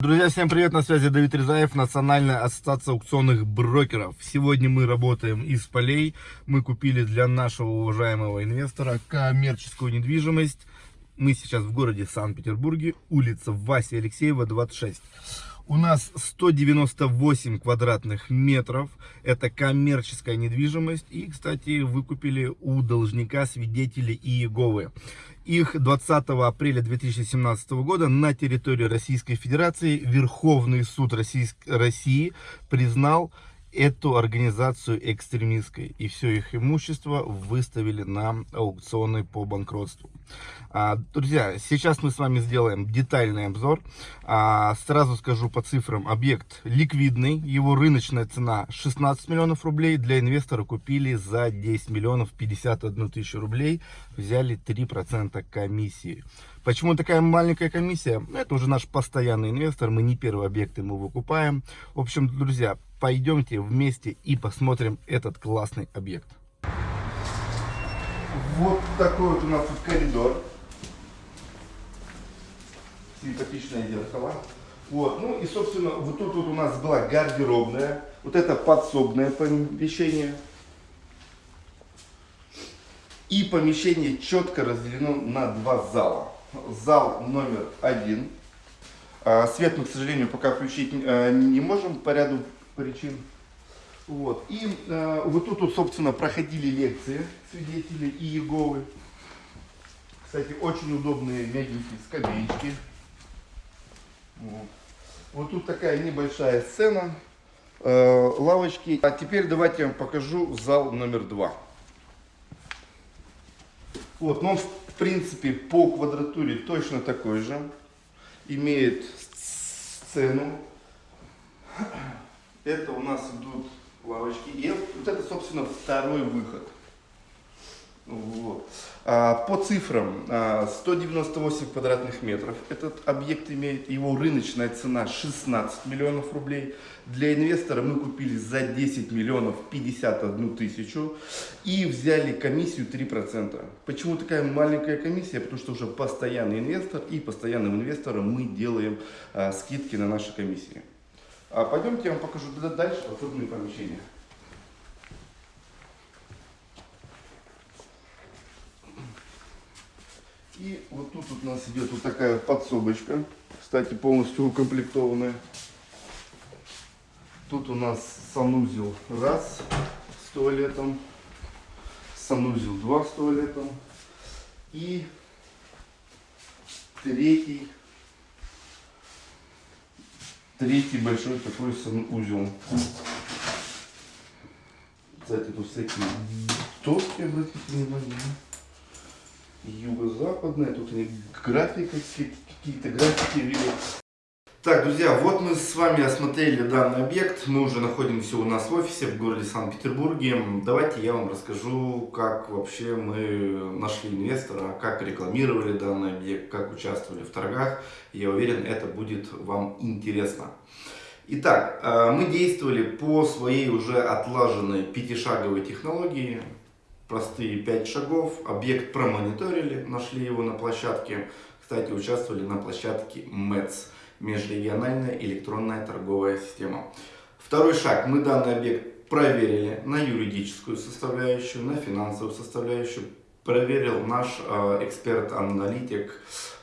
Друзья, всем привет, на связи Давид Резаев, Национальная ассоциация аукционных брокеров. Сегодня мы работаем из полей. Мы купили для нашего уважаемого инвестора коммерческую недвижимость. Мы сейчас в городе Санкт-Петербурге, улица Васи Алексеева, 26. У нас 198 квадратных метров. Это коммерческая недвижимость. И, кстати, выкупили у должника свидетелей Иеговы. Их 20 апреля 2017 года на территории Российской Федерации Верховный суд России признал эту организацию экстремистской. И все их имущество выставили на аукционы по банкротству. А, друзья, сейчас мы с вами сделаем детальный обзор. А, сразу скажу по цифрам. Объект ликвидный. Его рыночная цена 16 миллионов рублей. Для инвестора купили за 10 миллионов 51 тысячу рублей. Взяли 3% комиссии. Почему такая маленькая комиссия? Это уже наш постоянный инвестор. Мы не первый объект ему выкупаем. В общем, друзья, пойдемте вместе и посмотрим этот классный объект. Вот такой вот у нас тут коридор. Симпатичное зеркало. Вот, ну и, собственно, вот тут вот у нас была гардеробная. Вот это подсобное помещение. И помещение четко разделено на два зала. Зал номер один. А, свет мы, к сожалению, пока включить э, не можем по ряду причин. Вот. И э, вот тут, собственно, проходили лекции свидетелей и Иеговы. Кстати, очень удобные мягенькие скамеечки. Вот. вот тут такая небольшая сцена, э, лавочки. А теперь давайте я вам покажу зал номер два. Вот, но он, в принципе, по квадратуре точно такой же. Имеет сцену. Это у нас идут лавочки. И вот это, собственно, второй выход. Вот. А, по цифрам, 198 а, квадратных метров. Этот объект имеет, его рыночная цена 16 миллионов рублей. Для инвестора мы купили за 10 миллионов 51 тысячу и взяли комиссию 3%. Почему такая маленькая комиссия? Потому что уже постоянный инвестор и постоянным инвесторам мы делаем а, скидки на наши комиссии. А пойдемте я вам покажу дальше подсобные помещения. И вот тут у нас идет вот такая подсобочка, кстати, полностью укомплектованная. Тут у нас санузел раз с туалетом, санузел два с туалетом и третий Третий большой такой санузел. Кстати, тут всякие доски, обратите внимание. Юго-западная, тут они графика, какие-то графики видят. Так, друзья, вот мы с вами осмотрели данный объект. Мы уже находимся у нас в офисе в городе Санкт-Петербурге. Давайте я вам расскажу, как вообще мы нашли инвестора, как рекламировали данный объект, как участвовали в торгах. Я уверен, это будет вам интересно. Итак, э, мы действовали по своей уже отлаженной пятишаговой технологии. Простые пять шагов. Объект промониторили, нашли его на площадке. Кстати, участвовали на площадке МЭЦ межрегиональная электронная торговая система. Второй шаг. Мы данный объект проверили на юридическую составляющую, на финансовую составляющую. Проверил наш э, эксперт-аналитик,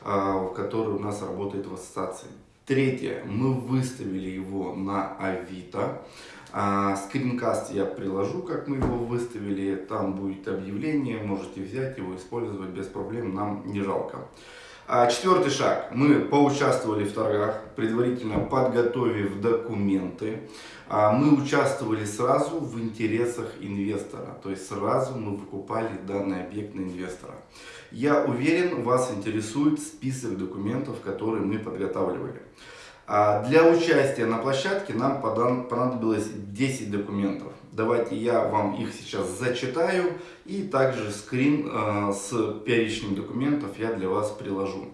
э, который у нас работает в ассоциации. Третье. Мы выставили его на Авито. А, скринкаст я приложу, как мы его выставили. Там будет объявление, можете взять его, использовать без проблем, нам не жалко. А четвертый шаг. Мы поучаствовали в торгах, предварительно подготовив документы. А мы участвовали сразу в интересах инвестора, то есть сразу мы выкупали данный объект на инвестора. Я уверен, вас интересует список документов, которые мы подготавливали. А для участия на площадке нам понадобилось 10 документов. Давайте я вам их сейчас зачитаю и также скрин э, с перечнем документов я для вас приложу.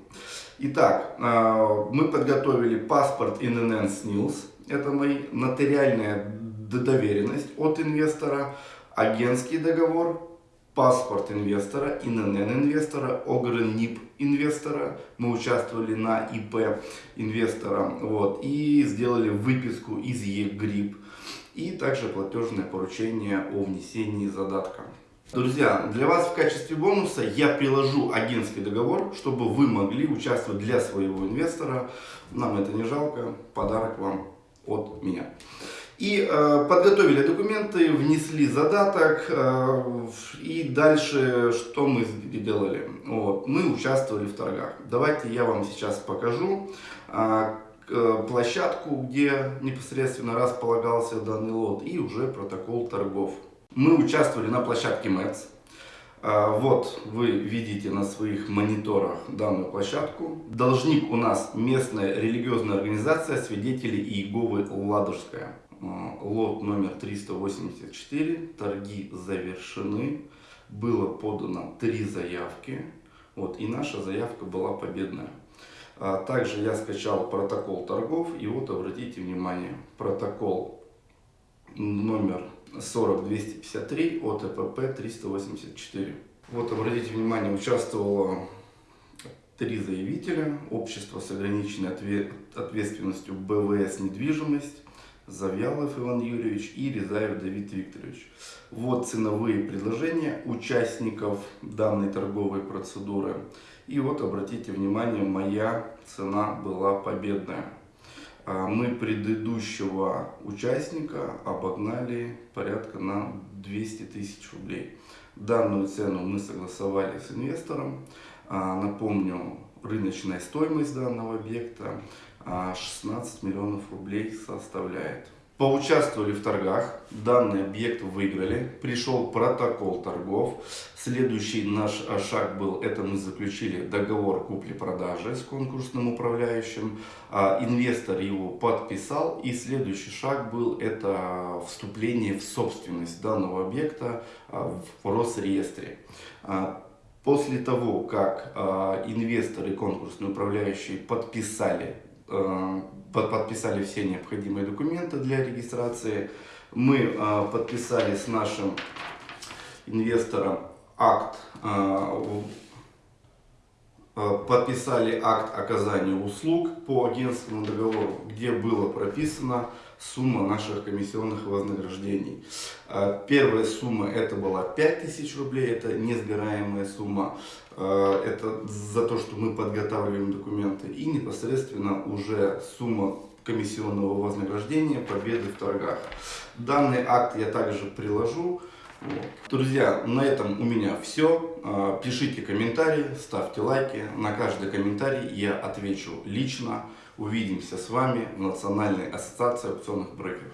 Итак, э, мы подготовили паспорт ИНН СНИЛС. Это моя нотариальная доверенность от инвестора, агентский договор, паспорт инвестора, ИНН инвестора, ОГРНИП инвестора. Мы участвовали на ИП инвестора вот, и сделали выписку из ЕГРИП и также платежное поручение о внесении задатка. Друзья, для вас в качестве бонуса я приложу агентский договор, чтобы вы могли участвовать для своего инвестора. Нам это не жалко, подарок вам от меня. И э, подготовили документы, внесли задаток, э, и дальше что мы делали? Вот, мы участвовали в торгах. Давайте я вам сейчас покажу э, площадку, где непосредственно располагался данный лот, и уже протокол торгов. Мы участвовали на площадке МЭЦ. Э, вот вы видите на своих мониторах данную площадку. Должник у нас местная религиозная организация свидетелей Иеговы Ладожская. Э, лот номер 384, торги завершены, было подано три заявки, вот, и наша заявка была победная. А также я скачал протокол торгов, и вот обратите внимание, протокол номер 40253 от ЭПП 384. Вот обратите внимание, участвовало три заявителя, общество с ограниченной ответственностью БВС «Недвижимость», Завьялов Иван Юрьевич и Резаев Давид Викторович. Вот ценовые предложения участников данной торговой процедуры. И вот обратите внимание, моя цена была победная. А мы предыдущего участника обогнали порядка на 200 тысяч рублей. Данную цену мы согласовали с инвестором. А, напомню, рыночная стоимость данного объекта 16 а миллионов рублей составляет. Поучаствовали в торгах, данный объект выиграли, пришел протокол торгов. Следующий наш шаг был, это мы заключили договор купли-продажи с конкурсным управляющим. А, инвестор его подписал и следующий шаг был, это вступление в собственность данного объекта а, в Росреестре. После того, как инвестор и конкурсный управляющий подписали подписали все необходимые документы для регистрации. Мы э, подписали с нашим инвестором акт э, Э, подписали акт оказания услуг по агентскому договору, где было прописана сумма наших комиссионных вознаграждений. Э, первая сумма это была 5000 рублей, это несгораемая сумма, э, это за то, что мы подготавливаем документы. И непосредственно уже сумма комиссионного вознаграждения победы в торгах. Данный акт я также приложу. Друзья, на этом у меня все. А, пишите комментарии, ставьте лайки. На каждый комментарий я отвечу лично. Увидимся с вами в Национальной ассоциации опционных брокеров.